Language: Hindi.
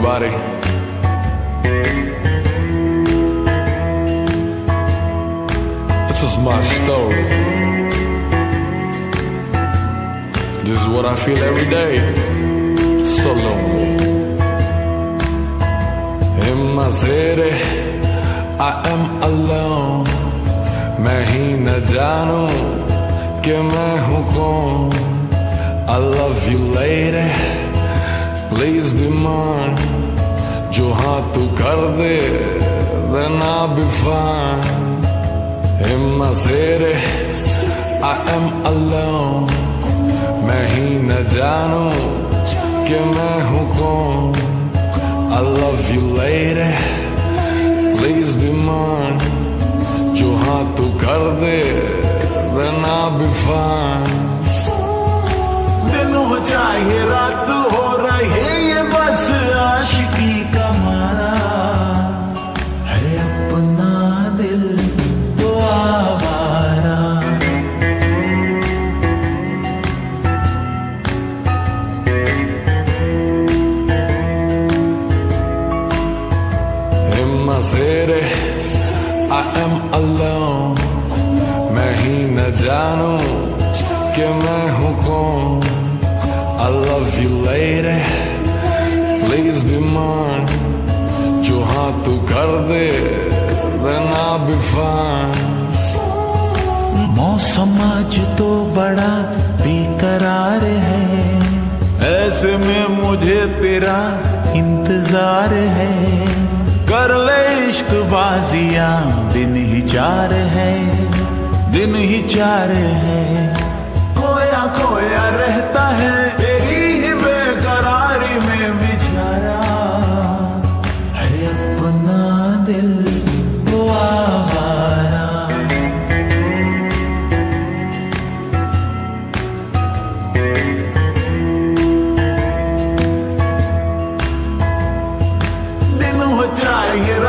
everybody. This is my story. This is what I feel every day. So lonely. In my city, I am alone. मैं ही न जानूं कि मैं हूँ कौन I love you lady Please be mine जो हाँ तू कर दे Then I'll be fine In my city I am alone मैं ही न जानूं कि मैं हूँ कौन I love you lady Please be mine जो हाँ तू कर दे Then I'll be fine जानूं कि मैं हूँ कौन? I love you lady. Please be mine. जो हाँ तू कर दे Then I'll be fine. मौसम आज तो बड़ा बेकरार है। ऐसे में मुझे तेरा इंतज़ार है। कर ले इश्क बाजियाँ दिन ही चार है। दिन ही चार है। खोया खोया रहता है तेरी ही बेकरारी में बिछाया। है अपना दिल तो दिन हो चाहिए